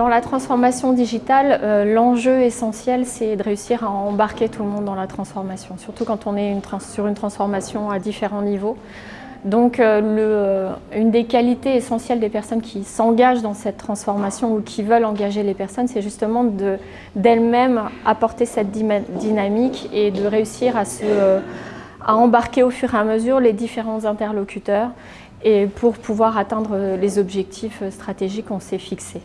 Dans la transformation digitale, euh, l'enjeu essentiel, c'est de réussir à embarquer tout le monde dans la transformation, surtout quand on est sur une transformation à différents niveaux. Donc euh, euh, une des qualités essentielles des personnes qui s'engagent dans cette transformation ou qui veulent engager les personnes, c'est justement d'elles-mêmes apporter cette dynamique et de réussir à, à embarquer au fur et à mesure les différents interlocuteurs et pour pouvoir atteindre les objectifs stratégiques qu'on s'est fixés.